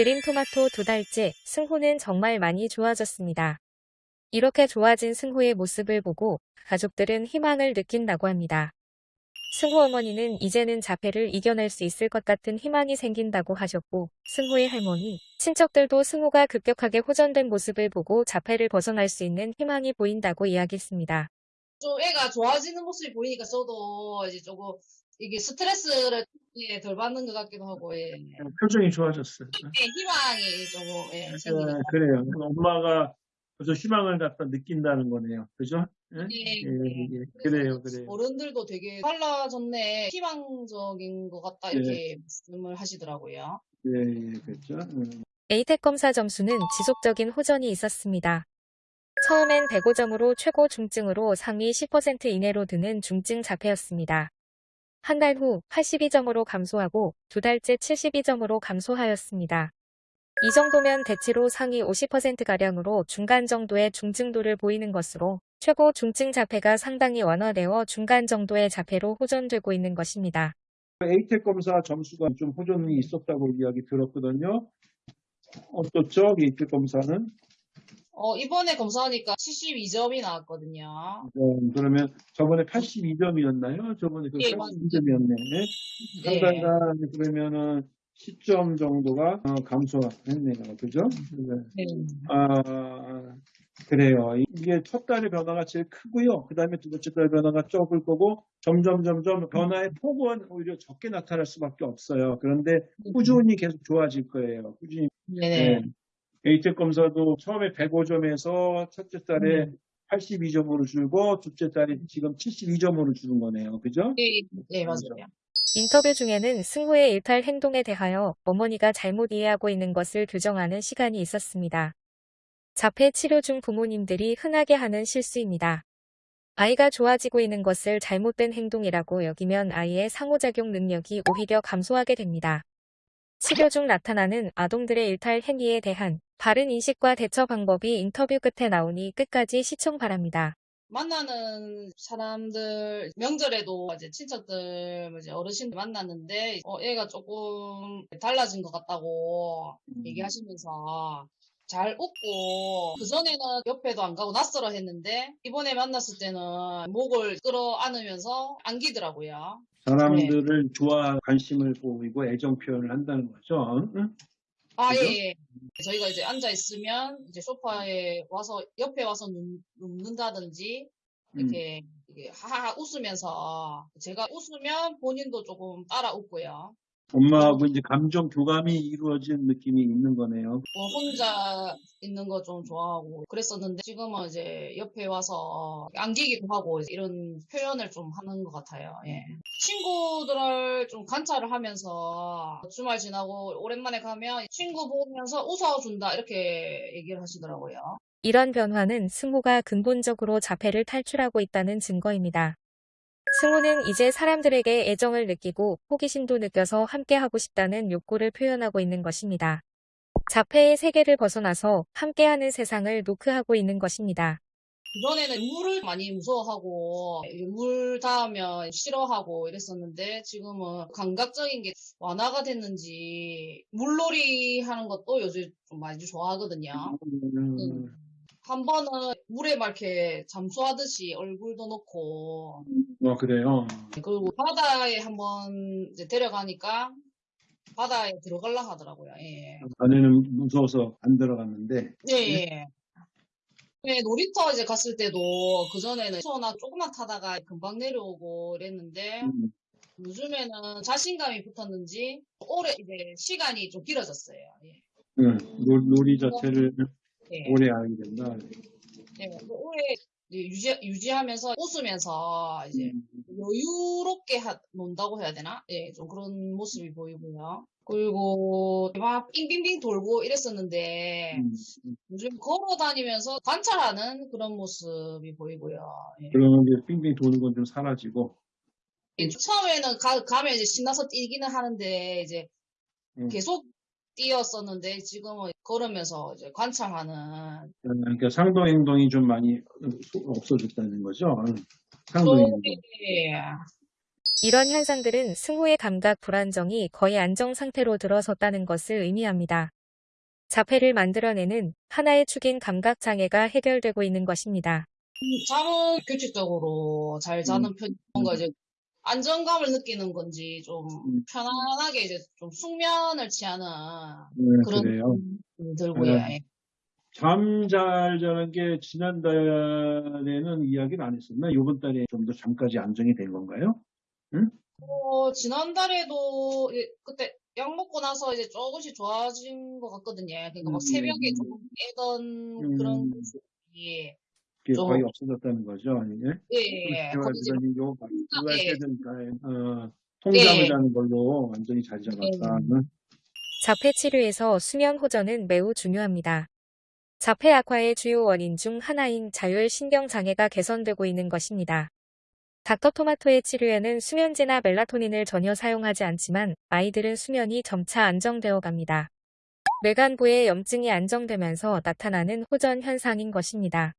드림 토마토 두 달째 승호는 정말 많이 좋아졌습니다. 이렇게 좋아진 승호의 모습을 보고 가족들은 희망을 느낀다고 합니다. 승호 어머니는 이제는 자폐를 이겨낼 수 있을 것 같은 희망이 생긴다고 하셨고 승호의 할머니, 친척들도 승호가 급격하게 호전된 모습을 보고 자폐를 벗어날 수 있는 희망이 보인다고 이야기했습니다. 좀 애가 좋아지는 모습이 보이니까 저도 이제 조금 이게 스트레스를 예, 덜 받는 것 같기도 하고 예. 예, 표정이 좋아졌어요. 희망이 조금 예, 생기는 아, 것 그래요. 엄마가 벌써 희망을 갖다 느낀다는 거네요. 그죠? 예? 예, 예, 예. 예. 그래요, 그래요. 어른들도 되게 달라졌네 희망적인 것 같다 이렇게 말씀을 하시더라고요. 예, 예, 그렇죠. 음. 에이텍 검사 점수는 지속적인 호전이 있었습니다. 처음엔 105점으로 최고 중증으로 상위 10% 이내로 드는 중증 자폐였습니다. 한 달 후 82점으로 감소하고 두 달째 72점으로 감소하였습니다. 이 정도면 대체로 상위 50%가량으로 중간 정도의 중증도를 보이는 것으로 최고 중증 자폐가 상당히 완화되어 중간 정도의 자폐로 호전되고 있는 것입니다. 에이텍 검사 점수가 좀 호전이 있었다고 이야기 들었거든요. 어떻죠? 에이텍 검사는? 어, 이번에 검사하니까 72점이 나왔거든요. 네, 그러면 저번에 82점이었나요? 저번에 그 예, 82점이었네. 네. 상당한 그러면은 10점 정도가 어, 감소했네요. 그죠? 네. 네. 아, 그래요. 이게 첫 달의 변화가 제일 크고요. 그 다음에 두 번째 달 변화가 적을 거고, 점점, 점점 변화의 폭은 오히려 적게 나타날 수밖에 없어요. 그런데 꾸준히 계속 좋아질 거예요. 꾸준히. 네네. 네. 에이텍 검사도 처음에 105점에서 첫째 달에 음. 82점으로 줄고, 둘째 달에 지금 72점으로 주는 거네요. 그죠? 네, 네, 맞아요. 인터뷰 중에는 승호의 일탈 행동에 대하여 어머니가 잘못 이해하고 있는 것을 교정하는 시간이 있었습니다. 자폐 치료 중 부모님들이 흔하게 하는 실수입니다. 아이가 좋아지고 있는 것을 잘못된 행동이라고 여기면 아이의 상호작용 능력이 오히려 감소하게 됩니다. 치료 중 나타나는 아동들의 일탈 행위에 대한 바른 인식과 대처 방법이 인터뷰 끝에 나오니 끝까지 시청 바랍니다. 만나는 사람들 명절에도 이제 친척들 이제 어르신들 만났는데 어 애가 조금 달라진 것 같다고 얘기하시면서 잘 웃고 그전에는 옆에도 안 가고 낯설어 했는데 이번에 만났을 때는 목을 끌어 안으면서 안기더라고요. 사람들을 좋아, 관심을 보이고 애정 표현을 한다는 거죠. 응? 아, 그죠? 예, 예. 저희가 이제 앉아 있으면 이제 소파에 와서 옆에 와서 눕, 눕는다든지 음. 이렇게, 이렇게 하하하 웃으면서 제가 웃으면 본인도 조금 따라 웃고요. 엄마하고 이제 감정 교감이 이루어진 느낌이 있는 거네요. 뭐 혼자 있는 거 좀 좋아하고 그랬었는데 지금은 이제 옆에 와서 안기기도 하고 이런 표현을 좀 하는 것 같아요. 예. 친구들을 좀 관찰을 하면서 주말 지나고 오랜만에 가면 친구 보면서 웃어준다 이렇게 얘기를 하시더라고요. 이런 변화는 승호가 근본적으로 자폐를 탈출하고 있다는 증거입니다. 승호는 이제 사람들에게 애정을 느끼고 호기심도 느껴서 함께하고 싶다는 욕구를 표현하고 있는 것입니다. 자폐의 세계를 벗어나서 함께하는 세상을 노크하고 있는 것입니다. 그전에는 물을 많이 무서워하고 물 닿으면 싫어하고 이랬었는데 지금은 감각적인 게 완화가 됐는지 물놀이 하는 것도 요즘 좀 많이 좋아하거든요. 음, 한 번은 물에 막 이렇게 잠수하듯이 얼굴도 넣고 어, 그래요. 그리고 바다에 한번 이제 데려가니까 바다에 들어갈라 하더라고요. 예. 전에는 무서워서 안 들어갔는데, 예, 예. 네, 놀이터 이제 갔을 때도 그 전에는 소나 조금만 타다가 금방 내려오고 이랬는데 음, 요즘에는 자신감이 붙었는지 오래 이제 시간이 좀 길어졌어요. 예. 음, 놀, 놀이 자체를 예. 오래 하게 된다. 예. 그 오래 유지, 유지하면서 웃으면서 이제 음, 여유롭게 하- 논다고 해야 되나? 예, 좀 그런 모습이 보이고요. 그리고 막 빙빙빙 돌고 이랬었는데 음, 음. 요즘 걸어 다니면서 관찰하는 그런 모습이 보이고요. 예. 그러면 이제 빙빙 도는 건 좀 사라지고, 예, 처음에는 가, 가면 이제 신나서 뛰기는 하는데 이제 음. 계속 뛰었었는데 지금은 걸으면서 이제 관찰하는 그러니까 상동 행동이 좀 많이 없어졌다는 거죠. 상동 행동. 예. 이런 현상들은 승호의 감각 불안정이 거의 안정 상태로 들어섰다는 것을 의미합니다. 자폐를 만들어내는 하나의 축인 감각 장애가 해결되고 있는 것입니다. 음, 잠은 규칙적으로 잘 자는 편이 뭔가 이제 안정감을 느끼는 건지 좀 음. 편안하게 이제 좀 숙면을 취하는 네, 그런 그래요. 들고요. 네. 예. 잠잘 자는 게 지난달에는 이야기를 안 했었나? 이번 달에 좀 더 잠까지 안정이 된 건가요? 어, 지난달에도 그때 약 먹고 나서 이제 조금씩 좋아진 것 같거든요. 그러니까 막 음. 새벽에 조금 깨던 그런 음. 모습이 그 게 좀- 거의 없어졌다는 거죠. 예? 예, 예. 그러더니 요 예. 다, 어, 통잠을 예. 자는 걸로 완전히 잘 잡았다. 응? 자폐 치료에서 수면 호전은 매우 중요합니다. 자폐 악화의 주요 원인 중 하나인 자율 신경 장애가 개선되고 있는 것입니다. 닥터 토마토의 치료에는 수면제나 멜라토닌을 전혀 사용하지 않지만 아이들은 수면이 점차 안정되어 갑니다. 뇌간부의 염증이 안정되면서 나타나는 호전 현상인 것입니다.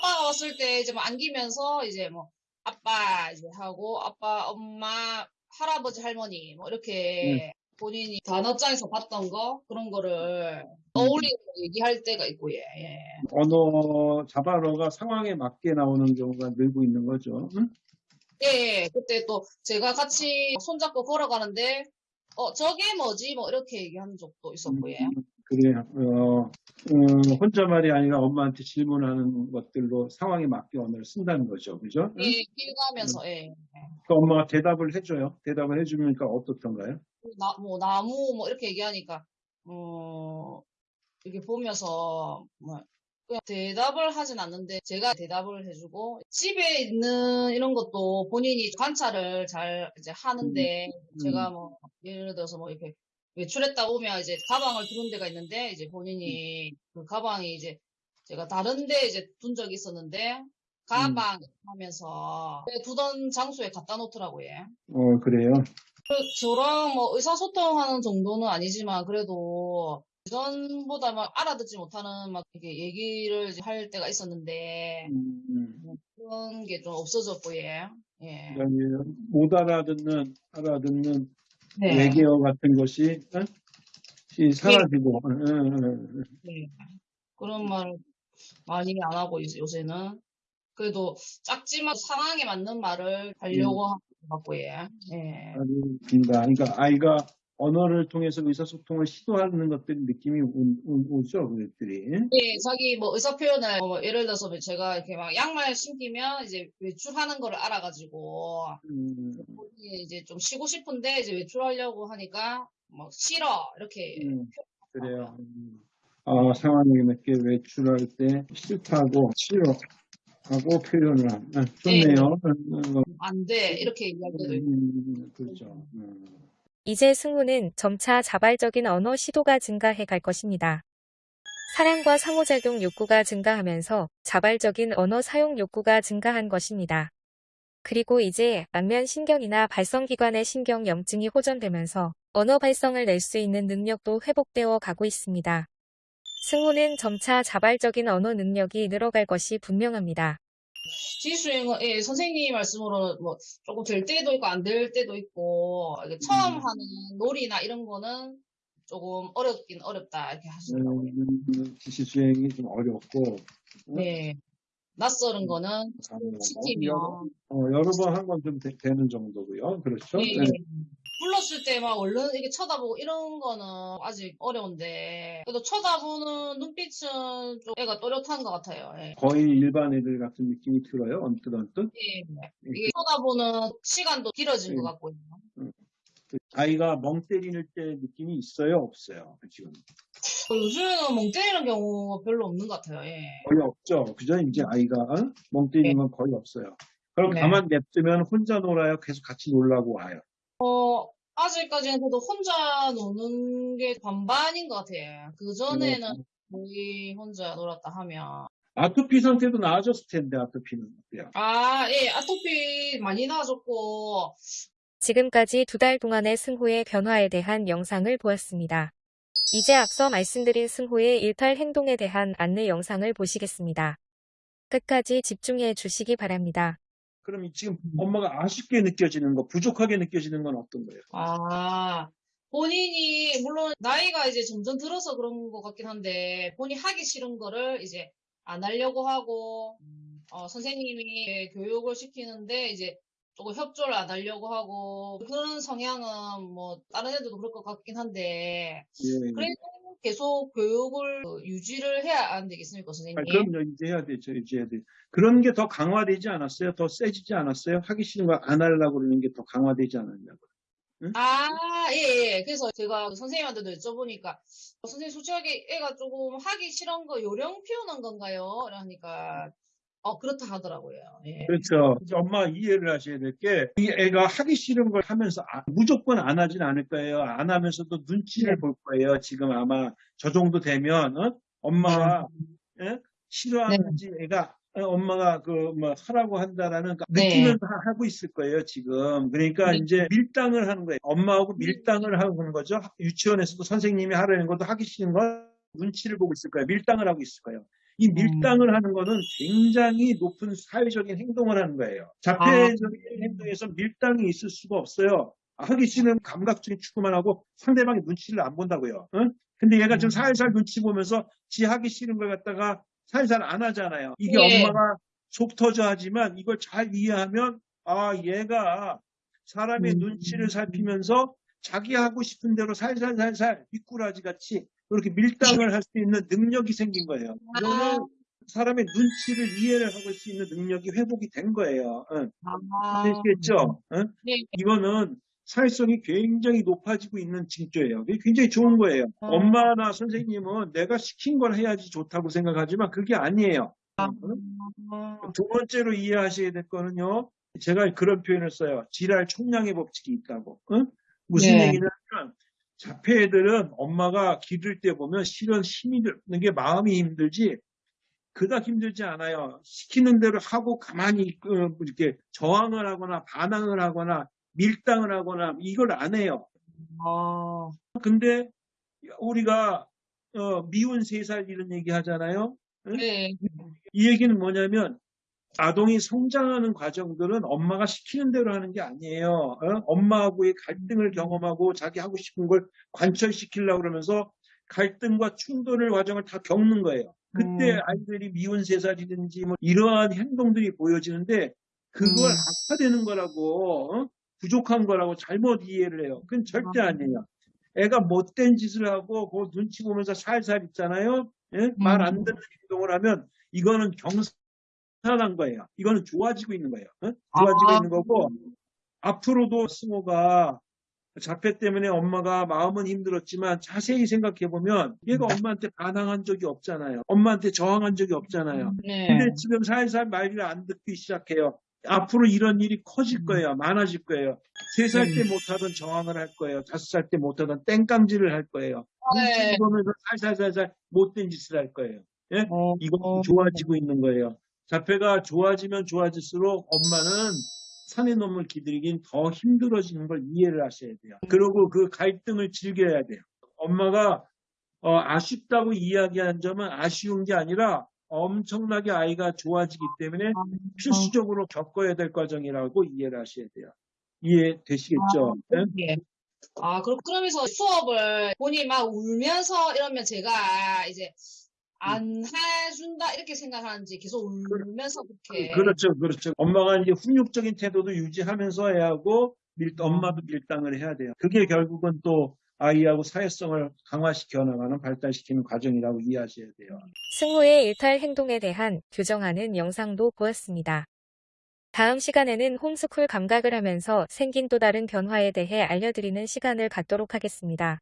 아빠 왔을 때 이제 뭐 안기면서 이제 뭐 아빠 이제 하고 아빠, 엄마, 할아버지, 할머니 뭐 이렇게 본인이 단어장에서 봤던 거 그런 거를 떠올리고 얘기할 때가 있고 예. 예. 언어 자바로가 상황에 맞게 나오는 경우가 늘고 있는 거죠. 응? 예, 그때 또 제가 같이 손잡고 걸어가는데 어 저게 뭐지 뭐 이렇게 얘기하는 적도 있었고 예. 그래요. 어, 어, 혼자 말이 아니라 엄마한테 질문하는 것들로 상황에 맞게 언어를 쓴다는 거죠. 그죠? 응? 예, 길 가면서 예. 그 엄마가 대답을 해줘요. 대답을 해주니까 어떻던가요? 나, 뭐 나무 뭐 이렇게 얘기하니까 어 이렇게 보면서 뭐 그냥 대답을 하진 않는데 제가 대답을 해주고 집에 있는 이런 것도 본인이 관찰을 잘 이제 하는데 제가 뭐 예를 들어서 뭐 이렇게 외출했다 오면 이제 가방을 두는 데가 있는데 이제 본인이 그 가방이 이제 제가 다른데 이제 둔 적이 있었는데 가방 하면서 두던 장소에 갖다 놓더라고요. 어, 그래요. 그 저랑 뭐 의사소통하는 정도는 아니지만 그래도 예전보다 막 알아듣지 못하는 막 이렇게 얘기를 할 때가 있었는데 음, 음. 뭐 그런 게 좀 없어졌고 예. 예. 못 알아듣는, 알아듣는 네. 외계어 같은 것이, 어? 이 사라지고. 네. 그런 말 많이 안 하고 요새는 그래도 작지만 상황에 맞는 말을 하려고 것 같고 예. 예. 그러니까 아이가 언어를 통해서 의사소통을 시도하는 것들 느낌이 오, 오, 죠 그들이. 예, 자기 뭐 의사 표현을 뭐 예를 들어서 제가 이렇게 막 양말 신기면 이제 외출하는 거를 알아가지고 음, 이제 좀 쉬고 싶은데 이제 외출하려고 하니까 뭐 싫어 이렇게 음, 그래요. 음. 아, 상황에 맞게 외출할 때 싫다고 싫어 하고 표현을 한. 아, 좋네요. 음, 안돼 이렇게 있고 음, 그렇죠. 음. 이제 승우는 점차 자발적인 언어 시도가 증가해 갈 것입니다. 사랑과 상호작용 욕구가 증가하면서 자발적인 언어 사용 욕구가 증가한 것입니다. 그리고 이제 안면 신경이나 발성기관의 신경 염증이 호전되면서 언어 발성을 낼 수 있는 능력도 회복되어 가고 있습니다. 승우는 점차 자발적인 언어 능력이 늘어갈 것이 분명합니다. 지수행은 예, 선생님 말씀으로는 뭐 조금 될 때도 있고 안 될 때도 있고 처음 음. 하는 놀이나 이런 거는 조금 어렵긴 어렵다 이렇게 하시더라고요. 음, 지시 수행이 좀 어렵고 네. 낯설은 거는 음. 시키면 어, 여러 번 한 건 좀 되는 정도고요. 그렇죠? 예, 네. 불렀을 때 막 얼른 이게 쳐다보고 이런 거는 아직 어려운데 그래도 쳐다보는 눈빛은 좀 애가 또렷한 것 같아요. 예. 거의 일반 애들 같은 느낌이 들어요. 언뜻 언뜻. 예. 이게 쳐다보는 시간도 길어진 것 예. 같고요. 아이가 멍 때리는 때 느낌이 있어요, 없어요? 지금 어, 요즘에는 멍 때리는 경우가 별로 없는 것 같아요. 예. 거의 없죠. 그죠? 이제 아이가 어? 멍 때리는 건 거의 없어요. 그럼 네. 가만 냅두면 혼자 놀아요. 계속 같이 놀라고 와요. 어, 아직까지는 그래도 혼자 노는 게 반반인 것 같아요. 그 전에는 거의 혼자 놀았다 하면. 아토피 상태도 나아졌을 텐데 아토피는 어때요? 아, 예, 아토피 많이 나아졌고, 지금까지 두 달 동안의 승호의 변화에 대한 영상을 보았습니다. 이제 앞서 말씀드린 승호의 일탈 행동에 대한 안내 영상을 보시겠습니다. 끝까지 집중해 주시기 바랍니다. 그럼 이 지금 엄마가 아쉽게 느껴지는 거, 부족하게 느껴지는 건 어떤 거예요? 아, 본인이 물론 나이가 이제 점점 들어서 그런 것 같긴 한데 본인이 하기 싫은 거를 이제 안 하려고 하고 어, 선생님이 교육을 시키는데 이제 조금 협조를 안 하려고 하고 그런 성향은 뭐 다른 애들도 그럴 것 같긴 한데 예. 그래도 계속 교육을 그 유지를 해야 안 되겠습니까, 선생님? 아, 그럼요. 이제 해야 되죠. 이제 해야 돼. 그런 게 더 강화되지 않았어요? 더 세지지 않았어요? 하기 싫은 거 안 하려고 그러는 게 더 강화되지 않았냐고. 아, 예, 예. 그래서 제가 선생님한테도 여쭤보니까, 어, 선생님 솔직하게 애가 조금 하기 싫은 거 요령 피우는 건가요? 그러니까, 어, 그렇다 하더라고요. 예. 그렇죠. 이제 엄마 이해를 하셔야 될 게, 이 애가 하기 싫은 걸 하면서 아- 무조건 안 하진 않을 거예요. 안 하면서도 눈치를 네. 볼 거예요. 지금 아마 저 정도 되면, 어? 엄마가 예? 싫어하는지 애가 어, 엄마가 그 뭐 하라고 한다라는 그 네. 느낌을 하- 하고 있을 거예요 지금 그러니까 네. 이제 밀당을 하는 거예요 엄마하고 밀당을 하는 거죠 유치원에서도 선생님이 하라는 것도 하기 싫은 건 눈치를 보고 있을 거예요 밀당을 하고 있을 거예요 이 음. 밀당을 하는 거는 굉장히 높은 사회적인 행동을 하는 거예요 아. 자폐적인 행동에서 밀당이 있을 수가 없어요 하기 싫은 감각적인 추구만 하고 상대방의 눈치를 안 본다고요 응? 근데 얘가 지금 음. 살살 눈치 보면서 지 하기 싫은 걸 갖다가 살살 안 하잖아요. 이게 예. 엄마가 속 터져 하지만 이걸 잘 이해하면 아 얘가 사람의 음. 눈치를 살피면서 자기 하고 싶은 대로 살살살살 미꾸라지 같이 그렇게 밀당을 할 수 있는 능력이 생긴 거예요. 이거는 사람의 눈치를 이해를 하고 수 있는 능력이 회복이 된 거예요. 응. 아, 아시겠죠? 응? 네. 이거는 사회성이 굉장히 높아지고 있는 징조예요. 이게 굉장히 좋은 거예요. 아. 엄마나 선생님은 내가 시킨 걸 해야지 좋다고 생각하지만 그게 아니에요. 응? 아, 두 번째로 이해하셔야 될 거는요. 제가 그런 표현을 써요. 지랄 총량의 법칙이 있다고. 응? 무슨 네. 얘기냐면 자폐 애들은 엄마가 기를 때 보면 실은 힘이 드는 게 마음이 힘들지 그닥 힘들지 않아요. 시키는 대로 하고 가만히 그 이렇게 저항을 하거나 반항을 하거나 밀당을 하거나 이걸 안 해요. 아, 근데 우리가 어, 미운 세 살 이런 얘기 하잖아요. 네. 이 얘기는 뭐냐면 아동이 성장하는 과정들은 엄마가 시키는 대로 하는 게 아니에요. 어? 엄마하고의 갈등을 경험하고 자기 하고 싶은 걸 관철시키려고 그러면서 갈등과 충돌의 과정을 다 겪는 거예요. 그때 음. 아이들이 미운 세 살이든지 뭐 이러한 행동들이 보여지는데 그걸 음. 악화되는 거라고 어? 부족한 거라고 잘못 이해를 해요. 그건 절대 아. 아니에요. 애가 못된 짓을 하고 그 눈치 보면서 살살 있잖아요. 음. 말안 듣는 행동을 하면 이거는 경 산한 거예요. 이거는 좋아지고 있는 거예요. 어? 좋아지고 아. 있는 거고 앞으로도 승호가 자폐 때문에 엄마가 마음은 힘들었지만 자세히 생각해 보면 얘가 엄마한테 반항한 적이 없잖아요. 엄마한테 저항한 적이 없잖아요. 네. 근데 지금 살살 말을 안 듣기 시작해요. 앞으로 이런 일이 음. 커질 거예요. 많아질 거예요. 세 살 때 못하던 저항을 할 거예요. 다섯 살 때 못하던 땡깡질을 할 거예요. 네. 눈치 보면서 살살살살 못된 짓을 할 거예요. 어, 이거 좋아지고 있는 거예요. 자폐가 좋아지면 좋아질수록 엄마는 산의 놈을 기들이긴 더 힘들어지는 걸 이해를 하셔야 돼요. 그리고 그 갈등을 즐겨야 돼요. 엄마가 어, 아쉽다고 이야기한 점은 아쉬운 게 아니라 엄청나게 아이가 좋아지기 때문에 필수적으로 겪어야 될 과정이라고 이해를 하셔야 돼요. 이해되시겠죠? 네? 예. 아, 그럼, 그러면서 수업을 본인이 막 울면서 이러면 제가 이제 안 해준다 이렇게 생각하는지 계속 울면서 그렇게. 그렇죠, 그렇죠. 엄마가 이제 훈육적인 태도도 유지하면서 해야 하고, 밀, 엄마도 밀당을 해야 돼요. 그게 결국은 또 아이하고 사회성을 강화시켜 나가는, 발달시키는 과정이라고 이해하셔야 돼요. 승호의 일탈 행동에 대한 규정하는 영상도 보았습니다. 다음 시간에는 홈스쿨 감각을 하면서 생긴 또 다른 변화에 대해 알려드리는 시간을 갖도록 하겠습니다.